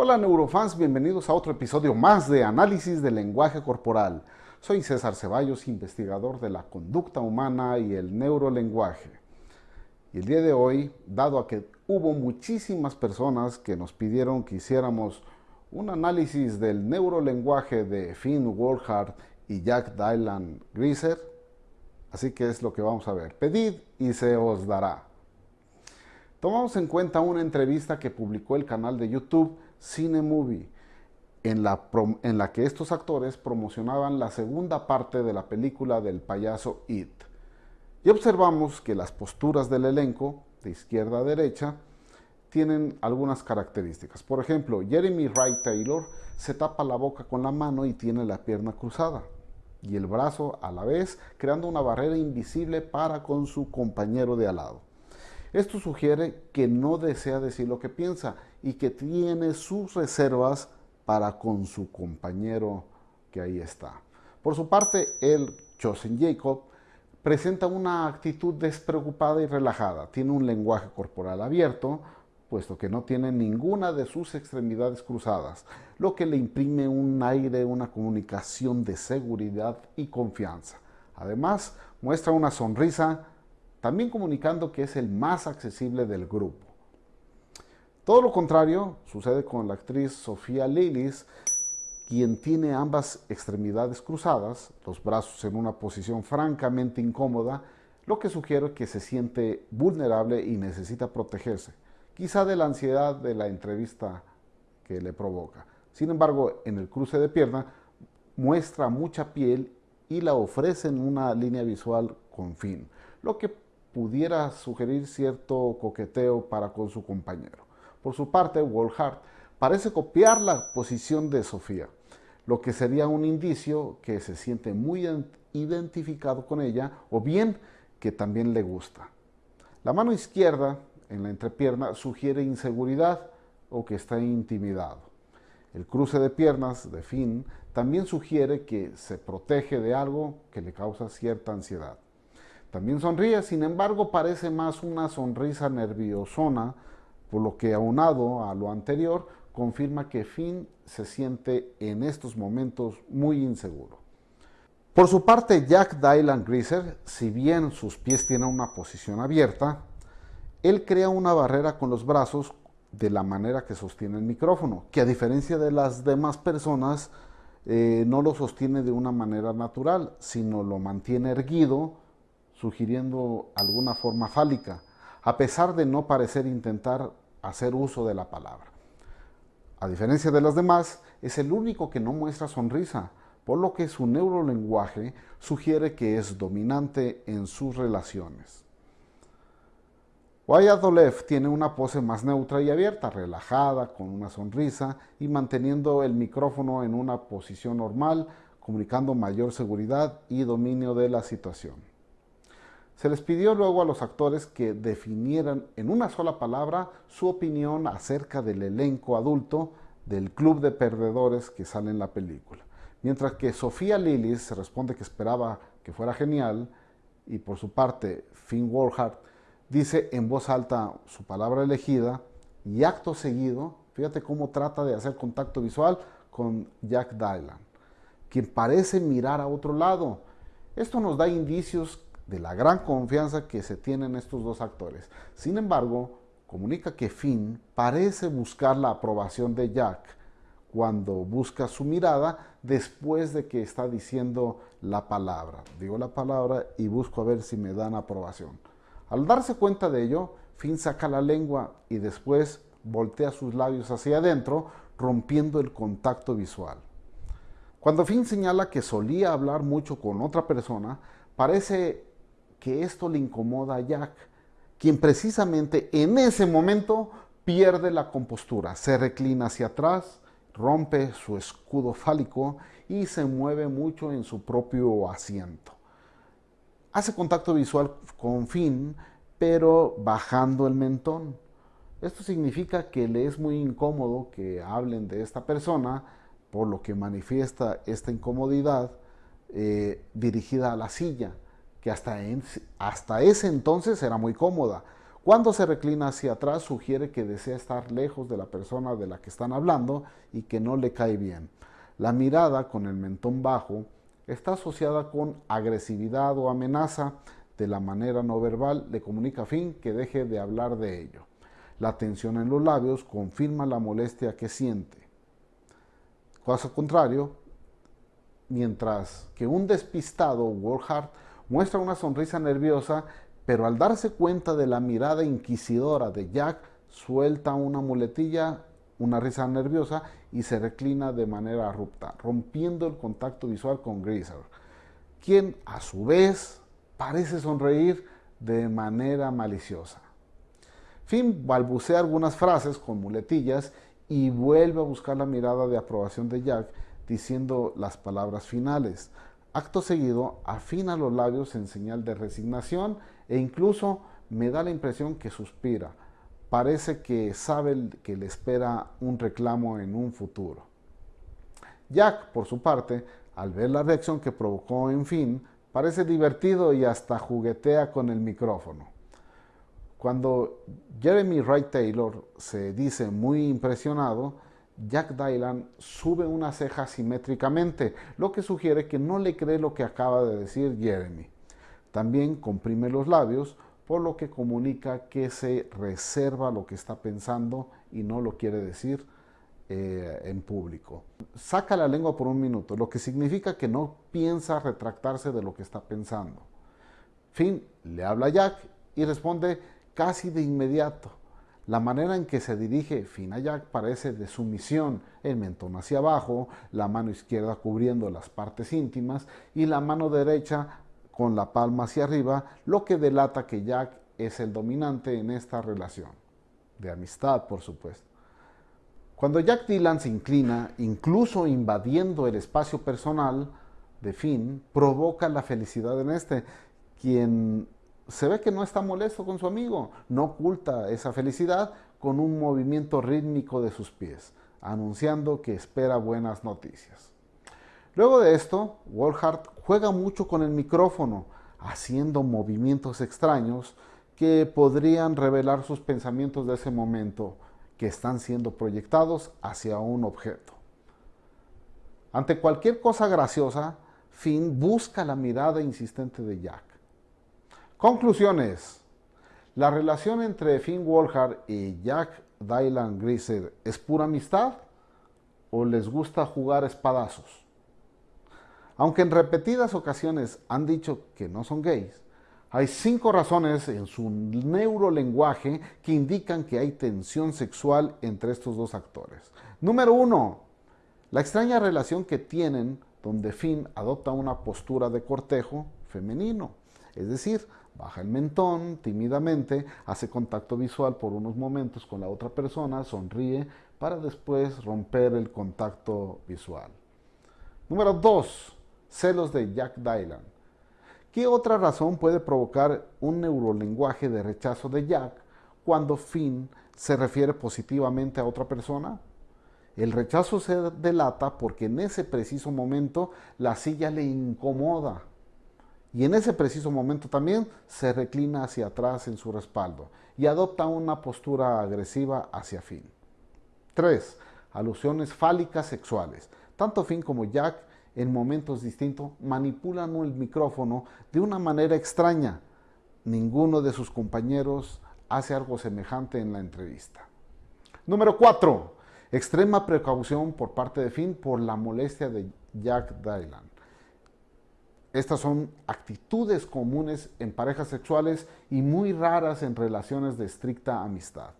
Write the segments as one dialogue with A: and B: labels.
A: Hola neurofans, bienvenidos a otro episodio más de Análisis del Lenguaje Corporal. Soy César Ceballos, investigador de la conducta humana y el neurolenguaje. Y el día de hoy, dado a que hubo muchísimas personas que nos pidieron que hiciéramos un análisis del neurolenguaje de Finn Wolfhard y Jack Dylan Griser, así que es lo que vamos a ver. Pedid y se os dará. Tomamos en cuenta una entrevista que publicó el canal de YouTube Cine Movie, en la, en la que estos actores promocionaban la segunda parte de la película del payaso It. Y observamos que las posturas del elenco, de izquierda a derecha, tienen algunas características. Por ejemplo, Jeremy Wright Taylor se tapa la boca con la mano y tiene la pierna cruzada y el brazo a la vez, creando una barrera invisible para con su compañero de al lado. Esto sugiere que no desea decir lo que piensa y que tiene sus reservas para con su compañero que ahí está. Por su parte, el Chosen Jacob presenta una actitud despreocupada y relajada. Tiene un lenguaje corporal abierto, puesto que no tiene ninguna de sus extremidades cruzadas, lo que le imprime un aire, una comunicación de seguridad y confianza. Además, muestra una sonrisa también comunicando que es el más accesible del grupo. Todo lo contrario sucede con la actriz Sofía Lillis, quien tiene ambas extremidades cruzadas, los brazos en una posición francamente incómoda, lo que sugiere que se siente vulnerable y necesita protegerse, quizá de la ansiedad de la entrevista que le provoca. Sin embargo, en el cruce de pierna muestra mucha piel y la ofrece en una línea visual con fin, lo que pudiera sugerir cierto coqueteo para con su compañero. Por su parte, Wolfhard parece copiar la posición de Sofía, lo que sería un indicio que se siente muy identificado con ella o bien que también le gusta. La mano izquierda en la entrepierna sugiere inseguridad o que está intimidado. El cruce de piernas de Finn también sugiere que se protege de algo que le causa cierta ansiedad. También sonríe, sin embargo parece más una sonrisa nerviosona, por lo que aunado a lo anterior, confirma que Finn se siente en estos momentos muy inseguro. Por su parte, Jack Dylan Greaser, si bien sus pies tienen una posición abierta, él crea una barrera con los brazos de la manera que sostiene el micrófono, que a diferencia de las demás personas, eh, no lo sostiene de una manera natural, sino lo mantiene erguido, sugiriendo alguna forma fálica, a pesar de no parecer intentar hacer uso de la palabra. A diferencia de las demás, es el único que no muestra sonrisa, por lo que su neurolenguaje sugiere que es dominante en sus relaciones. Wyatt Olev tiene una pose más neutra y abierta, relajada, con una sonrisa y manteniendo el micrófono en una posición normal, comunicando mayor seguridad y dominio de la situación. Se les pidió luego a los actores que definieran en una sola palabra su opinión acerca del elenco adulto del club de perdedores que sale en la película. Mientras que Sofía Lillis responde que esperaba que fuera genial y por su parte Finn Wolfhard dice en voz alta su palabra elegida y acto seguido, fíjate cómo trata de hacer contacto visual con Jack Dylan, quien parece mirar a otro lado. Esto nos da indicios de la gran confianza que se tienen estos dos actores. Sin embargo, comunica que Finn parece buscar la aprobación de Jack cuando busca su mirada después de que está diciendo la palabra. Digo la palabra y busco a ver si me dan aprobación. Al darse cuenta de ello, Finn saca la lengua y después voltea sus labios hacia adentro, rompiendo el contacto visual. Cuando Finn señala que solía hablar mucho con otra persona, parece que esto le incomoda a Jack, quien precisamente en ese momento pierde la compostura, se reclina hacia atrás, rompe su escudo fálico y se mueve mucho en su propio asiento. Hace contacto visual con Finn, pero bajando el mentón. Esto significa que le es muy incómodo que hablen de esta persona, por lo que manifiesta esta incomodidad eh, dirigida a la silla que hasta, hasta ese entonces era muy cómoda. Cuando se reclina hacia atrás sugiere que desea estar lejos de la persona de la que están hablando y que no le cae bien. La mirada con el mentón bajo está asociada con agresividad o amenaza. De la manera no verbal le comunica a Finn que deje de hablar de ello. La tensión en los labios confirma la molestia que siente. Caso contrario, mientras que un despistado Warhart muestra una sonrisa nerviosa, pero al darse cuenta de la mirada inquisidora de Jack, suelta una muletilla, una risa nerviosa y se reclina de manera abrupta, rompiendo el contacto visual con Greaser, quien a su vez parece sonreír de manera maliciosa. Finn balbucea algunas frases con muletillas y vuelve a buscar la mirada de aprobación de Jack diciendo las palabras finales. Acto seguido, afina los labios en señal de resignación e incluso me da la impresión que suspira. Parece que sabe que le espera un reclamo en un futuro. Jack, por su parte, al ver la reacción que provocó en fin, parece divertido y hasta juguetea con el micrófono. Cuando Jeremy Wright Taylor se dice muy impresionado, Jack Dylan sube una ceja simétricamente, lo que sugiere que no le cree lo que acaba de decir Jeremy. También comprime los labios, por lo que comunica que se reserva lo que está pensando y no lo quiere decir eh, en público. Saca la lengua por un minuto, lo que significa que no piensa retractarse de lo que está pensando. Finn le habla a Jack y responde casi de inmediato. La manera en que se dirige Jack parece de sumisión, el mentón hacia abajo, la mano izquierda cubriendo las partes íntimas y la mano derecha con la palma hacia arriba, lo que delata que Jack es el dominante en esta relación, de amistad por supuesto. Cuando Jack Dylan se inclina, incluso invadiendo el espacio personal de Finn, provoca la felicidad en este, quien se ve que no está molesto con su amigo, no oculta esa felicidad con un movimiento rítmico de sus pies, anunciando que espera buenas noticias. Luego de esto, Wolhart juega mucho con el micrófono, haciendo movimientos extraños que podrían revelar sus pensamientos de ese momento que están siendo proyectados hacia un objeto. Ante cualquier cosa graciosa, Finn busca la mirada insistente de Jack Conclusiones. ¿La relación entre Finn Wolfhard y Jack Dylan Greaser es pura amistad o les gusta jugar espadazos? Aunque en repetidas ocasiones han dicho que no son gays, hay cinco razones en su neurolenguaje que indican que hay tensión sexual entre estos dos actores. Número uno, la extraña relación que tienen donde Finn adopta una postura de cortejo femenino, es decir, baja el mentón tímidamente, hace contacto visual por unos momentos con la otra persona, sonríe para después romper el contacto visual. Número 2. Celos de Jack Dylan. ¿Qué otra razón puede provocar un neurolenguaje de rechazo de Jack cuando Finn se refiere positivamente a otra persona? El rechazo se delata porque en ese preciso momento la silla le incomoda y en ese preciso momento también se reclina hacia atrás en su respaldo y adopta una postura agresiva hacia Finn. 3. Alusiones fálicas sexuales. Tanto Finn como Jack en momentos distintos manipulan el micrófono de una manera extraña. Ninguno de sus compañeros hace algo semejante en la entrevista. Número 4. Extrema precaución por parte de Finn por la molestia de Jack Dylan. Estas son actitudes comunes en parejas sexuales y muy raras en relaciones de estricta amistad.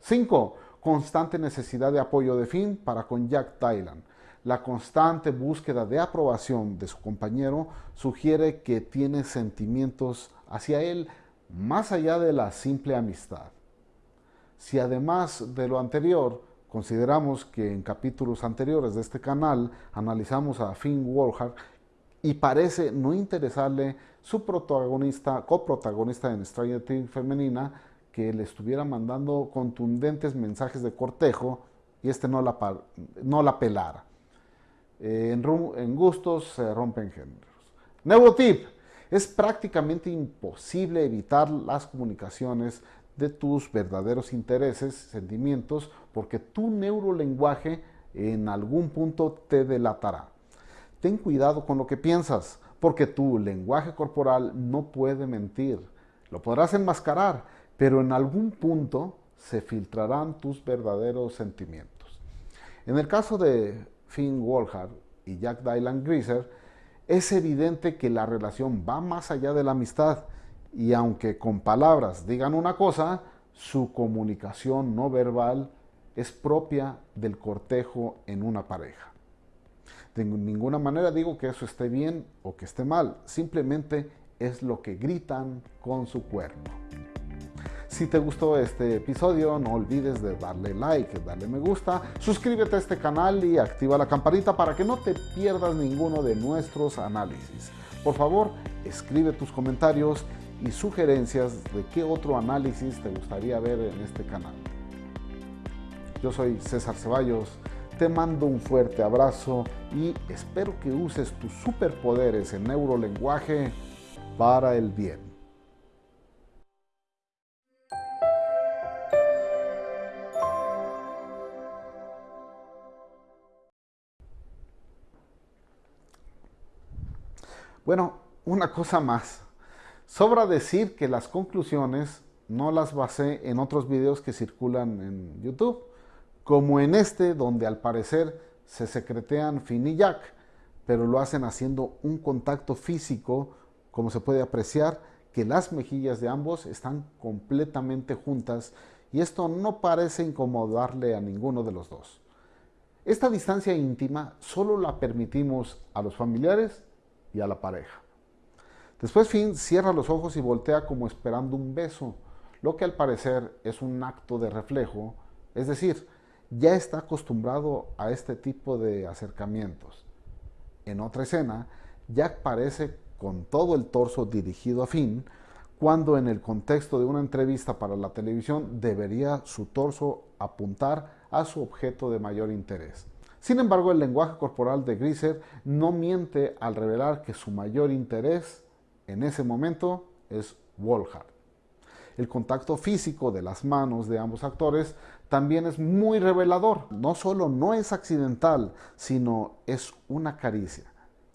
A: 5. Constante necesidad de apoyo de Finn para con Jack Dylan. La constante búsqueda de aprobación de su compañero sugiere que tiene sentimientos hacia él más allá de la simple amistad. Si además de lo anterior consideramos que en capítulos anteriores de este canal analizamos a Finn Wolfhard y parece no interesarle su protagonista, coprotagonista en Stranger Things femenina, que le estuviera mandando contundentes mensajes de cortejo y este no la, no la pelara. Eh, en, en, gustos se rompen géneros. Neurotip. Es prácticamente imposible evitar las comunicaciones de tus verdaderos intereses, sentimientos, porque tu neurolenguaje en algún punto te delatará. Ten cuidado con lo que piensas, porque tu lenguaje corporal no puede mentir. Lo podrás enmascarar, pero en algún punto se filtrarán tus verdaderos sentimientos. En el caso de Finn Wolfhard y Jack Dylan Greaser, es evidente que la relación va más allá de la amistad y aunque con palabras digan una cosa, su comunicación no verbal es propia del cortejo en una pareja. De ninguna manera digo que eso esté bien o que esté mal, simplemente es lo que gritan con su cuerpo. Si te gustó este episodio, no olvides de darle like, darle me gusta, suscríbete a este canal y activa la campanita para que no te pierdas ninguno de nuestros análisis. Por favor, escribe tus comentarios y sugerencias de qué otro análisis te gustaría ver en este canal. Yo soy César Ceballos, te mando un fuerte abrazo y espero que uses tus superpoderes en neurolenguaje para el bien. Bueno, una cosa más. Sobra decir que las conclusiones no las basé en otros videos que circulan en YouTube, como en este donde al parecer se secretean Finn y Jack, pero lo hacen haciendo un contacto físico, como se puede apreciar, que las mejillas de ambos están completamente juntas y esto no parece incomodarle a ninguno de los dos. Esta distancia íntima solo la permitimos a los familiares y a la pareja. Después Finn cierra los ojos y voltea como esperando un beso, lo que al parecer es un acto de reflejo, es decir, ya está acostumbrado a este tipo de acercamientos. En otra escena, Jack parece con todo el torso dirigido a Finn, cuando en el contexto de una entrevista para la televisión debería su torso apuntar a su objeto de mayor interés. Sin embargo, el lenguaje corporal de Griser no miente al revelar que su mayor interés en ese momento es Wolhard. El contacto físico de las manos de ambos actores también es muy revelador. No solo no es accidental, sino es una caricia.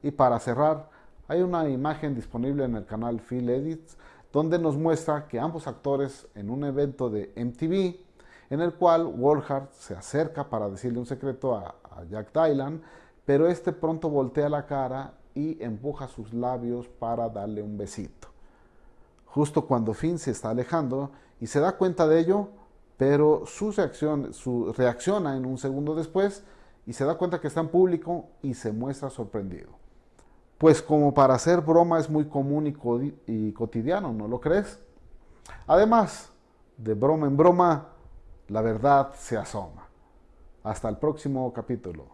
A: Y para cerrar, hay una imagen disponible en el canal Phil Edits donde nos muestra que ambos actores en un evento de MTV en el cual Wolhard se acerca para decirle un secreto a, Jack Dylan, pero este pronto voltea la cara y empuja sus labios para darle un besito. Justo cuando Finn se está alejando y se da cuenta de ello, pero su reacción su, reacciona en un segundo después y se da cuenta que está en público y se muestra sorprendido. Pues como para hacer broma es muy común y, y cotidiano, ¿no lo crees? Además, de broma en broma, la verdad se asoma. Hasta el próximo capítulo.